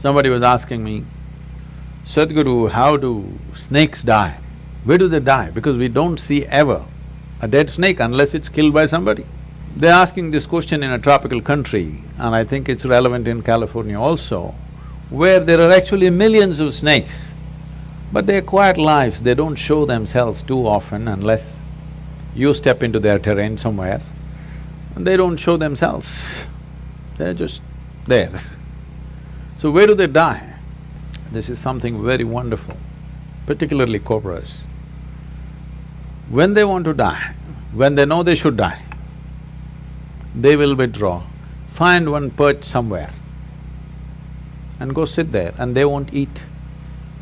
Somebody was asking me, Sadhguru, how do snakes die? Where do they die? Because we don't see ever a dead snake unless it's killed by somebody. They're asking this question in a tropical country, and I think it's relevant in California also, where there are actually millions of snakes, but they're quiet lives, they don't show themselves too often unless you step into their terrain somewhere, they don't show themselves, they're just there. So where do they die? This is something very wonderful, particularly cobras. When they want to die, when they know they should die, they will withdraw, find one perch somewhere and go sit there and they won't eat.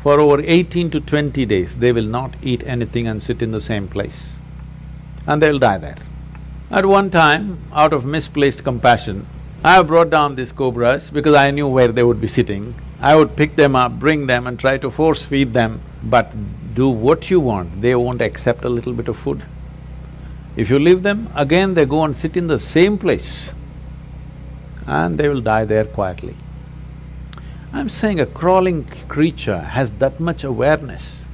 For over eighteen to twenty days, they will not eat anything and sit in the same place and they'll die there. At one time, out of misplaced compassion, I brought down these cobras because I knew where they would be sitting. I would pick them up, bring them and try to force feed them, but do what you want, they won't accept a little bit of food. If you leave them, again they go and sit in the same place and they will die there quietly. I'm saying a crawling creature has that much awareness,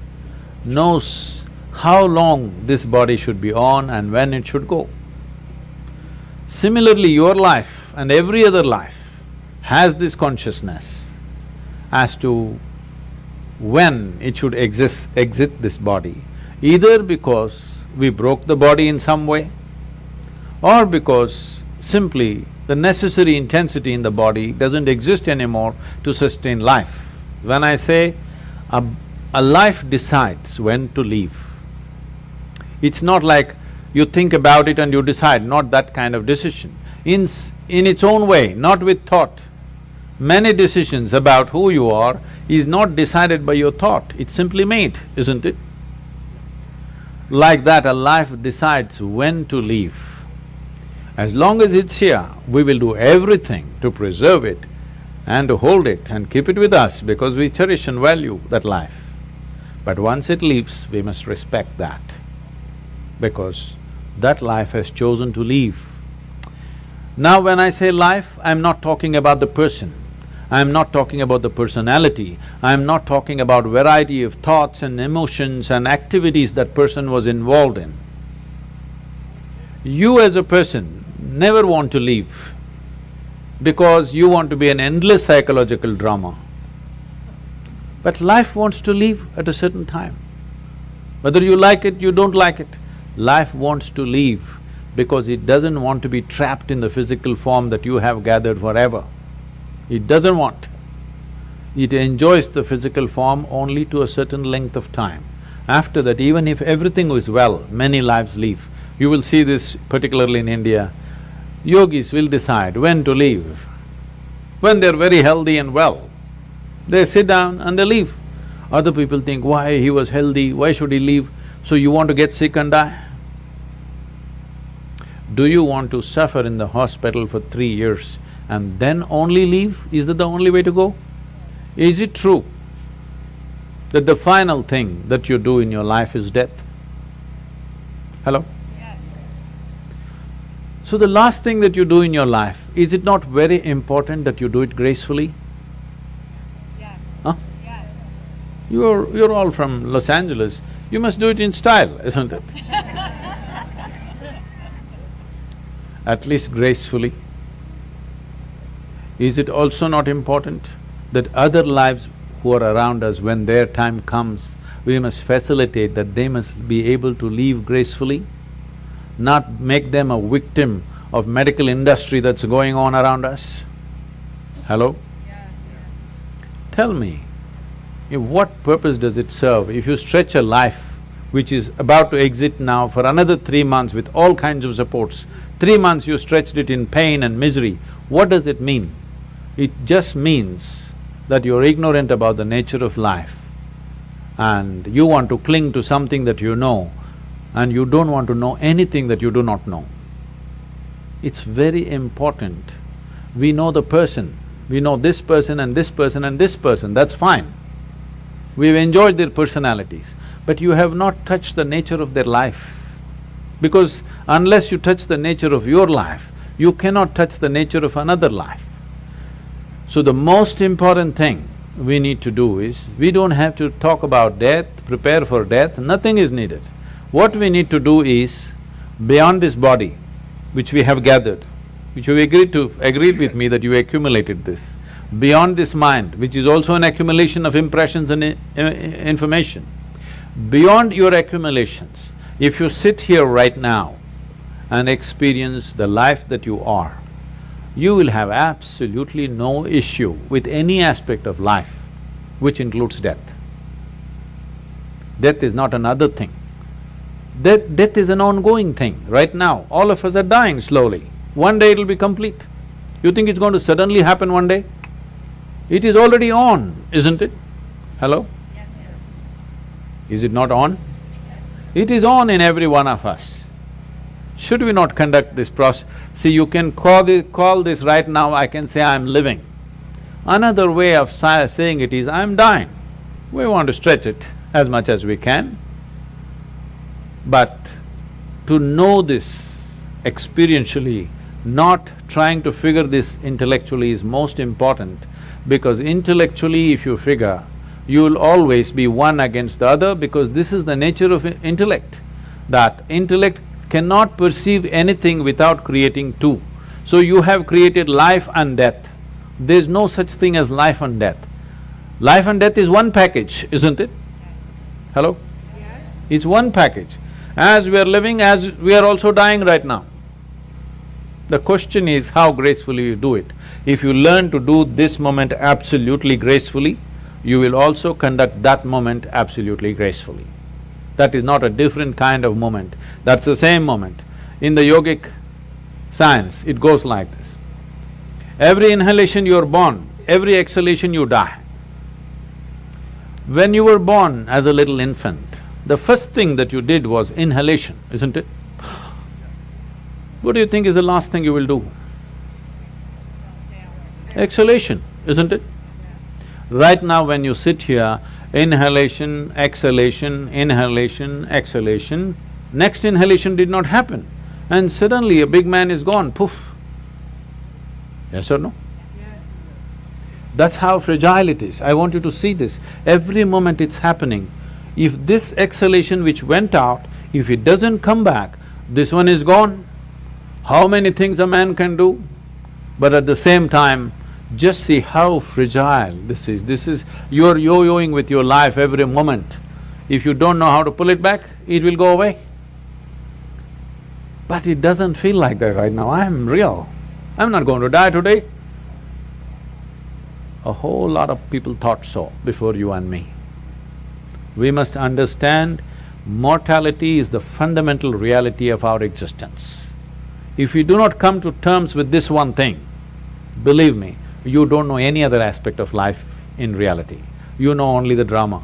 knows how long this body should be on and when it should go. Similarly, your life and every other life has this consciousness as to when it should exist… exit this body, either because we broke the body in some way or because simply the necessary intensity in the body doesn't exist anymore to sustain life. When I say a, a life decides when to leave, it's not like you think about it and you decide, not that kind of decision in, in its own way, not with thought. Many decisions about who you are is not decided by your thought, it's simply made, isn't it? Like that, a life decides when to leave. As long as it's here, we will do everything to preserve it and to hold it and keep it with us because we cherish and value that life. But once it leaves, we must respect that because that life has chosen to leave. Now when I say life, I'm not talking about the person, I'm not talking about the personality, I'm not talking about variety of thoughts and emotions and activities that person was involved in. You as a person never want to leave because you want to be an endless psychological drama. But life wants to leave at a certain time. Whether you like it, you don't like it, life wants to leave because it doesn't want to be trapped in the physical form that you have gathered forever. It doesn't want. It enjoys the physical form only to a certain length of time. After that, even if everything is well, many lives leave. You will see this particularly in India. Yogis will decide when to leave. When they're very healthy and well, they sit down and they leave. Other people think, why he was healthy, why should he leave? So you want to get sick and die? Do you want to suffer in the hospital for three years and then only leave? Is that the only way to go? Is it true that the final thing that you do in your life is death? Hello? Yes. So the last thing that you do in your life, is it not very important that you do it gracefully? Yes. Huh? Yes. You're… you're all from Los Angeles, you must do it in style, isn't it? at least gracefully? Is it also not important that other lives who are around us, when their time comes, we must facilitate that they must be able to leave gracefully, not make them a victim of medical industry that's going on around us? Hello? Yes, yes. Tell me, what purpose does it serve if you stretch a life which is about to exit now for another three months with all kinds of supports, Three months you stretched it in pain and misery. What does it mean? It just means that you're ignorant about the nature of life and you want to cling to something that you know and you don't want to know anything that you do not know. It's very important. We know the person, we know this person and this person and this person, that's fine. We've enjoyed their personalities, but you have not touched the nature of their life. Because unless you touch the nature of your life, you cannot touch the nature of another life. So the most important thing we need to do is, we don't have to talk about death, prepare for death, nothing is needed. What we need to do is, beyond this body, which we have gathered, which you agreed to… agreed with me that you accumulated this, beyond this mind, which is also an accumulation of impressions and i- i- information, beyond your accumulations, if you sit here right now and experience the life that you are, you will have absolutely no issue with any aspect of life, which includes death. Death is not another thing. Death… death is an ongoing thing. Right now, all of us are dying slowly. One day it'll be complete. You think it's going to suddenly happen one day? It is already on, isn't it? Hello? Is it not on? It is on in every one of us. Should we not conduct this process? See, you can call this, call this right now, I can say I'm living. Another way of saying it is I'm dying. We want to stretch it as much as we can. But to know this experientially, not trying to figure this intellectually is most important because intellectually if you figure, you will always be one against the other because this is the nature of intellect, that intellect cannot perceive anything without creating two. So you have created life and death. There's no such thing as life and death. Life and death is one package, isn't it? Hello? Yes. It's one package. As we are living, as we are also dying right now. The question is how gracefully you do it. If you learn to do this moment absolutely gracefully, you will also conduct that moment absolutely gracefully. That is not a different kind of moment, that's the same moment. In the yogic science, it goes like this. Every inhalation you are born, every exhalation you die. When you were born as a little infant, the first thing that you did was inhalation, isn't it? What do you think is the last thing you will do? Exhalation, isn't it? Right now when you sit here, inhalation, exhalation, inhalation, exhalation, next inhalation did not happen and suddenly a big man is gone, poof. Yes or no? Yes. That's how fragile it is. I want you to see this. Every moment it's happening. If this exhalation which went out, if it doesn't come back, this one is gone. How many things a man can do? But at the same time, just see how fragile this is. This is… you're yo-yoing with your life every moment. If you don't know how to pull it back, it will go away. But it doesn't feel like that right now. I'm real. I'm not going to die today. A whole lot of people thought so before you and me. We must understand mortality is the fundamental reality of our existence. If we do not come to terms with this one thing, believe me, you don't know any other aspect of life in reality. You know only the drama.